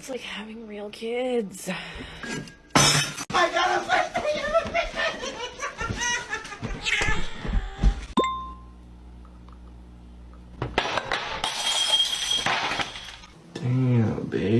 It's like having real kids. I got a Damn, babe.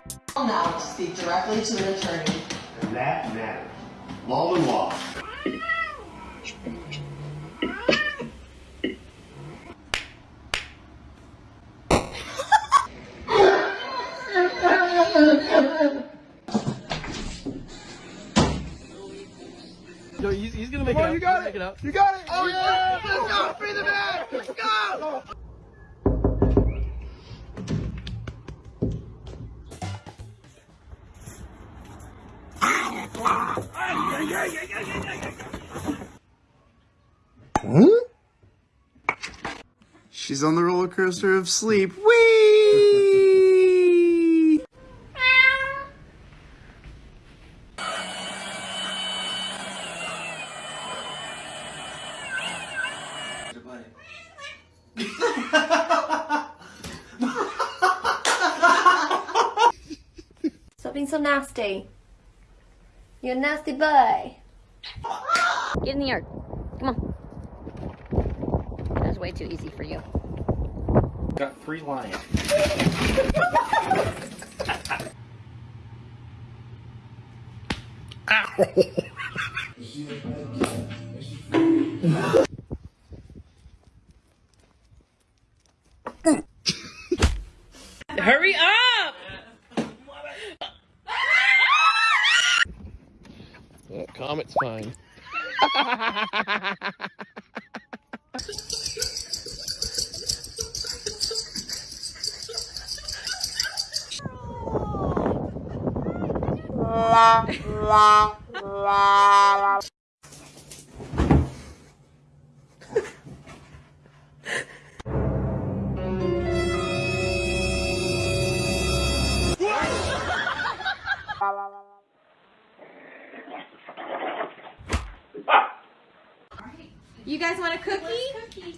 Now to speak directly to an attorney. And that matters. Law and law. Yo, he's, he's gonna make it Oh, out. you got He'll it. Make it out. You got it. Oh yeah. Let's go. Free the man. Let's go. Hmm? She's on the roller coaster of sleep. Whee! Stop being so nasty. You're a nasty boy. Get in the yard. Come on. That was way too easy for you. Got three lions. You guys want a cookie?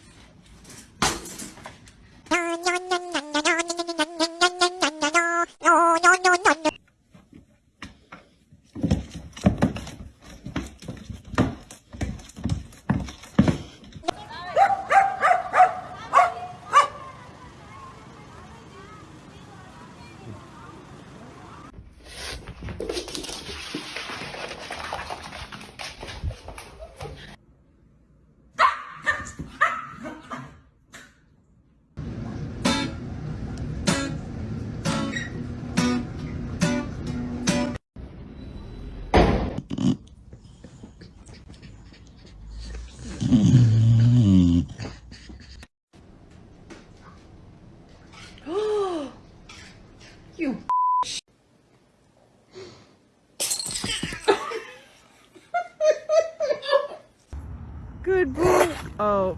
Oh.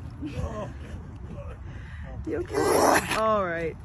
You okay? All right.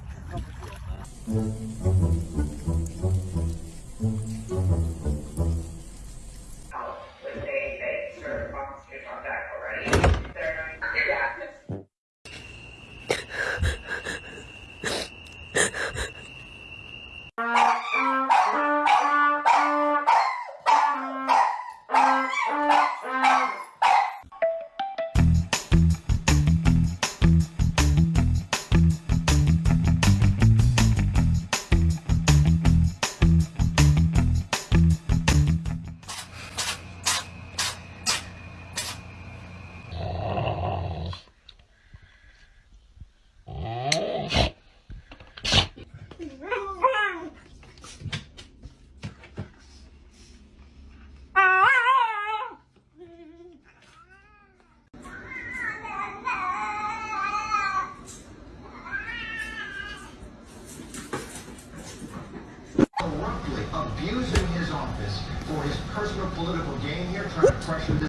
Political game here, trying to pressure this.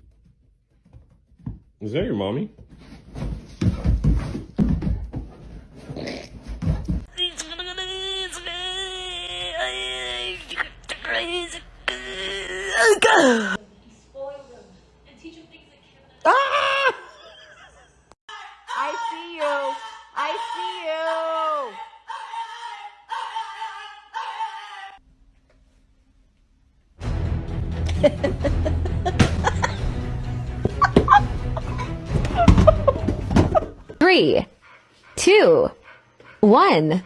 Is that your mommy? I Three, two, one.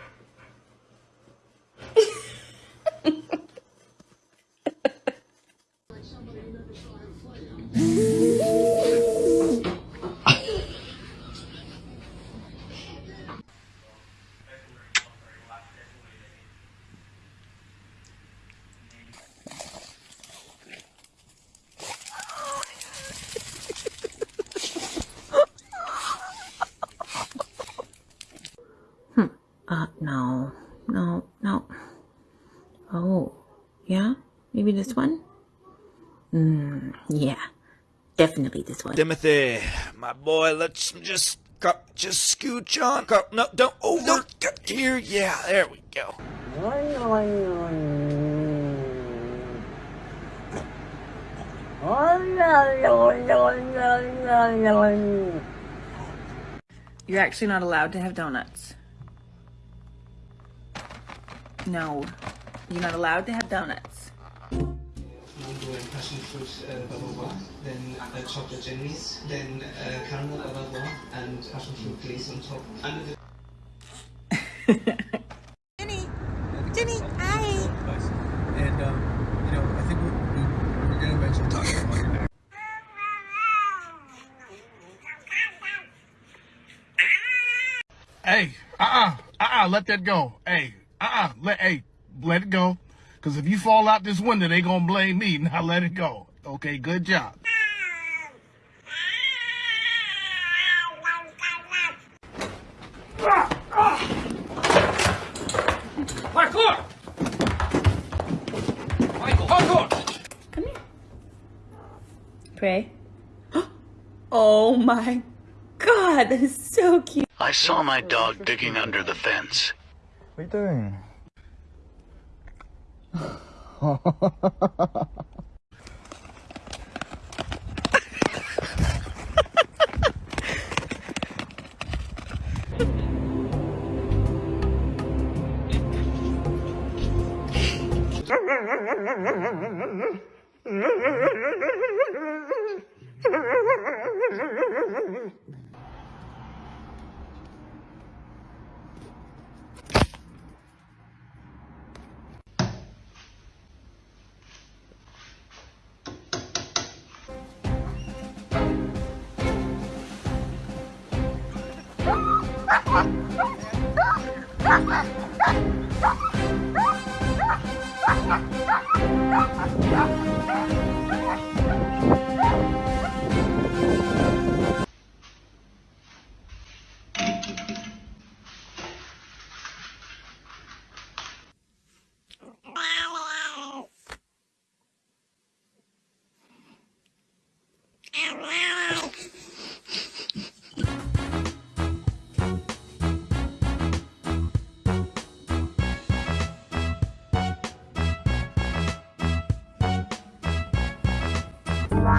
This one? Hmm, yeah. Definitely this one. Timothy, my boy, let's just go, just scooch on. Go, no, don't over here. Yeah, there we go. You're actually not allowed to have donuts. No, you're not allowed to have donuts. Mango and passion fruit uh, bubble bath, then uh, chocolate jellies, then uh, caramel bubble bath, and passion fruit glaze on top. And Jenny, Jenny, hi. and um, you know, I think we're, we, we're gonna eventually talk about your neck. Hey, uh-uh, uh-uh, let that go. Hey, uh-uh, let, hey, let it go. Because if you fall out this window, they going to blame me. Now let it go. Okay, good job. Parkour! Michael, parkour! Come here. Pray. Oh my god, that is so cute. I saw my dog digging under the fence. What are you doing? Ha ha ha ha ha ha ha.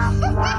Ha ha ha!